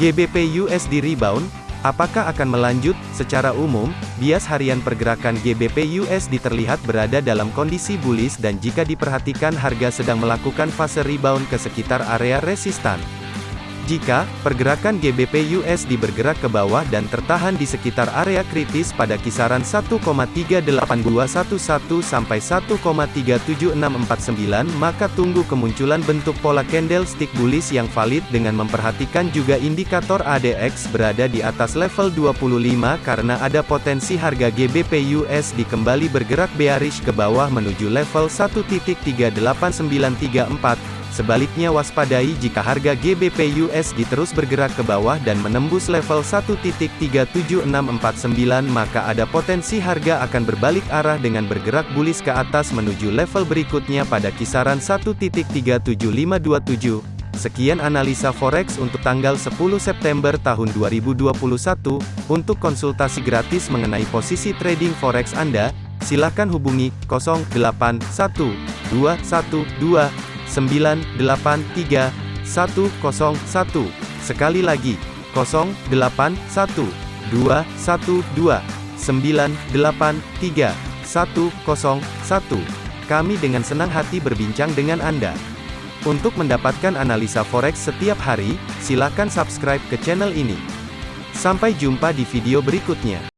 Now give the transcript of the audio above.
GBP USD rebound, apakah akan melanjut? Secara umum, bias harian pergerakan GBP USD terlihat berada dalam kondisi bullish dan jika diperhatikan harga sedang melakukan fase rebound ke sekitar area resistan. Jika pergerakan GBP USD bergerak ke bawah dan tertahan di sekitar area kritis pada kisaran 1,38211 sampai 1,37649 maka tunggu kemunculan bentuk pola candlestick bullish yang valid dengan memperhatikan juga indikator ADX berada di atas level 25 karena ada potensi harga GBP USD kembali bergerak bearish ke bawah menuju level 1.38934 Sebaliknya waspadai jika harga GBP USD terus bergerak ke bawah dan menembus level 1.37649 maka ada potensi harga akan berbalik arah dengan bergerak bullish ke atas menuju level berikutnya pada kisaran 1.37527. Sekian analisa forex untuk tanggal 10 September tahun 2021. Untuk konsultasi gratis mengenai posisi trading forex Anda, silakan hubungi 081212 983 101. Sekali lagi, 081 212 983 101. Kami dengan senang hati berbincang dengan Anda. Untuk mendapatkan analisa forex setiap hari, silakan subscribe ke channel ini. Sampai jumpa di video berikutnya.